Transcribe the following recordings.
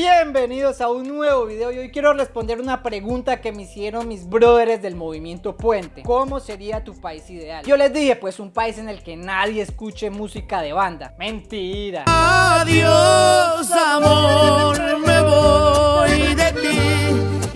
Bienvenidos a un nuevo video y hoy quiero responder una pregunta que me hicieron mis brothers del movimiento Puente. ¿Cómo sería tu país ideal? Yo les dije pues un país en el que nadie escuche música de banda. Mentira. Adiós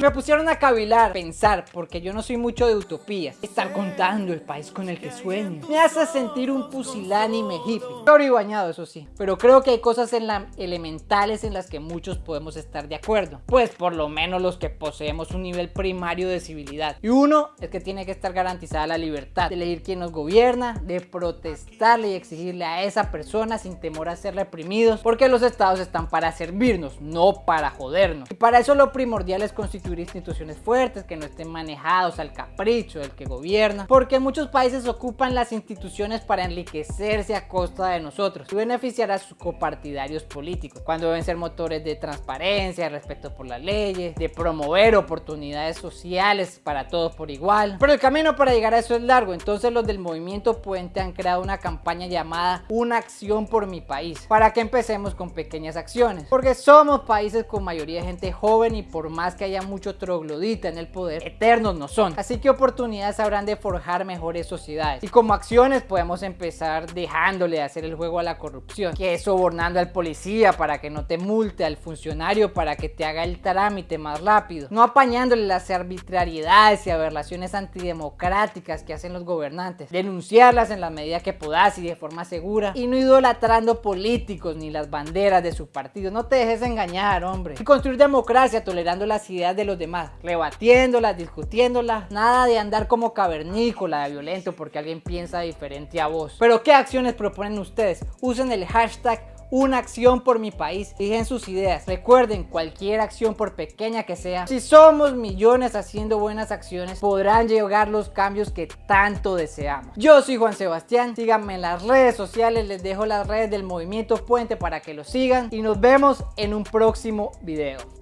me pusieron a cavilar, pensar, porque yo no soy mucho de utopías. Estar contando el país con el que sueño. Me hace sentir un pusilánime hippie. Oro y bañado, eso sí. Pero creo que hay cosas en elementales en las que muchos podemos estar de acuerdo. Pues por lo menos los que poseemos un nivel primario de civilidad. Y uno es que tiene que estar garantizada la libertad de elegir quién nos gobierna, de protestarle y exigirle a esa persona sin temor a ser reprimidos. Porque los estados están para servirnos, no para jodernos. Y para eso lo primordial es constituir instituciones fuertes que no estén manejados al capricho del que gobierna, porque muchos países ocupan las instituciones para enriquecerse a costa de nosotros y beneficiar a sus copartidarios políticos, cuando deben ser motores de transparencia, respeto por las leyes, de promover oportunidades sociales para todos por igual. Pero el camino para llegar a eso es largo, entonces los del movimiento Puente han creado una campaña llamada Una acción por mi país, para que empecemos con pequeñas acciones, porque somos países con mayoría de gente joven y por más que haya mucho troglodita en el poder, eternos no son. Así que oportunidades habrán de forjar mejores sociedades. Y como acciones podemos empezar dejándole de hacer el juego a la corrupción, que es sobornando al policía para que no te multe, al funcionario para que te haga el trámite más rápido, no apañándole las arbitrariedades y aberraciones antidemocráticas que hacen los gobernantes, denunciarlas en la medida que puedas y de forma segura, y no idolatrando políticos ni las banderas de su partido. No te dejes engañar, hombre. Y construir democracia tolerando las ideas de los demás, rebatiéndolas, discutiéndolas, nada de andar como cavernícola, de violento porque alguien piensa diferente a vos. Pero ¿qué acciones proponen ustedes? Usen el hashtag una acción por mi país. Fijen sus ideas. Recuerden, cualquier acción por pequeña que sea, si somos millones haciendo buenas acciones, podrán llegar los cambios que tanto deseamos. Yo soy Juan Sebastián, síganme en las redes sociales, les dejo las redes del Movimiento Puente para que lo sigan y nos vemos en un próximo video.